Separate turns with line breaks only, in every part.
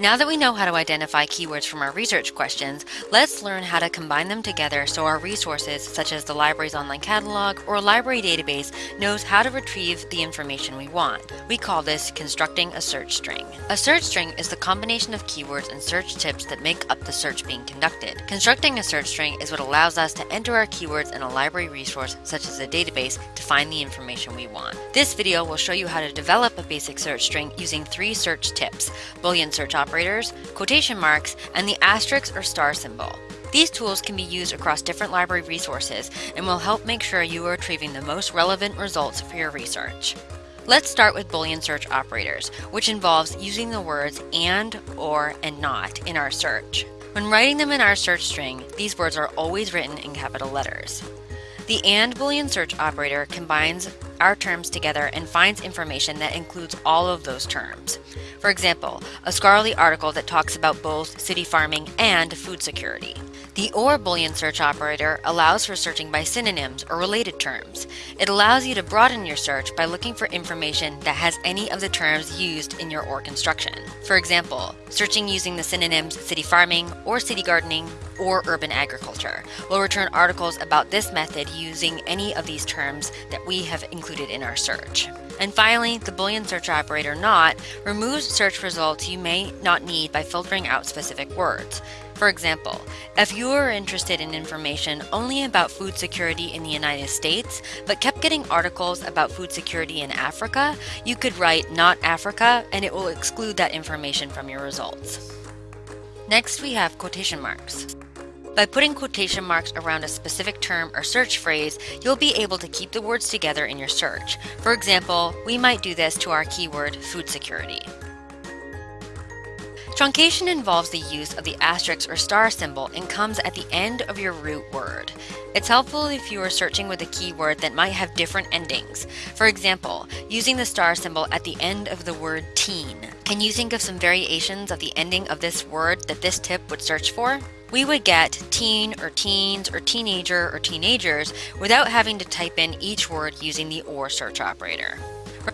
Now that we know how to identify keywords from our research questions, let's learn how to combine them together so our resources, such as the library's online catalog or library database, knows how to retrieve the information we want. We call this constructing a search string. A search string is the combination of keywords and search tips that make up the search being conducted. Constructing a search string is what allows us to enter our keywords in a library resource, such as a database, to find the information we want. This video will show you how to develop a basic search string using three search tips, Boolean search operators, operators, quotation marks, and the asterisk or star symbol. These tools can be used across different library resources and will help make sure you are retrieving the most relevant results for your research. Let's start with Boolean search operators, which involves using the words and, or, and not in our search. When writing them in our search string, these words are always written in capital letters. The AND Boolean search operator combines our terms together and finds information that includes all of those terms. For example, a scholarly article that talks about both city farming and food security. The OR Boolean search operator allows for searching by synonyms or related terms. It allows you to broaden your search by looking for information that has any of the terms used in your OR construction. For example, searching using the synonyms city farming or city gardening or urban agriculture will return articles about this method using any of these terms that we have included in our search. And finally, the Boolean search operator NOT removes search results you may not need by filtering out specific words. For example, if you were interested in information only about food security in the United States, but kept getting articles about food security in Africa, you could write not Africa and it will exclude that information from your results. Next, we have quotation marks. By putting quotation marks around a specific term or search phrase, you'll be able to keep the words together in your search. For example, we might do this to our keyword food security. Truncation involves the use of the asterisk or star symbol and comes at the end of your root word. It's helpful if you are searching with a keyword that might have different endings. For example, using the star symbol at the end of the word teen. Can you think of some variations of the ending of this word that this tip would search for? We would get teen or teens or teenager or teenagers without having to type in each word using the OR search operator.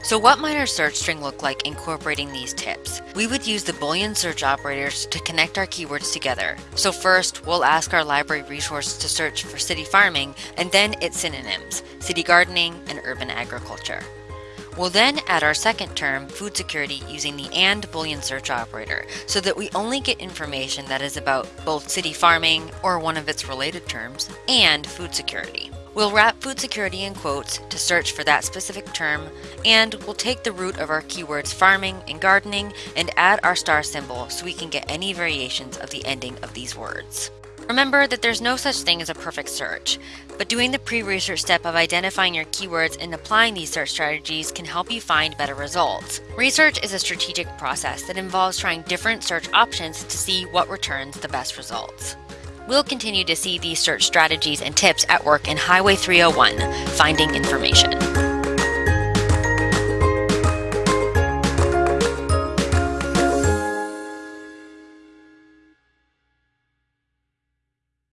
So what might our search string look like incorporating these tips? We would use the Boolean search operators to connect our keywords together. So first, we'll ask our library resource to search for city farming and then its synonyms, city gardening and urban agriculture. We'll then add our second term, food security, using the AND Boolean search operator, so that we only get information that is about both city farming, or one of its related terms, and food security. We'll wrap food security in quotes to search for that specific term, and we'll take the root of our keywords farming and gardening and add our star symbol so we can get any variations of the ending of these words. Remember that there's no such thing as a perfect search, but doing the pre-research step of identifying your keywords and applying these search strategies can help you find better results. Research is a strategic process that involves trying different search options to see what returns the best results. We'll continue to see these search strategies and tips at work in Highway 301, Finding Information.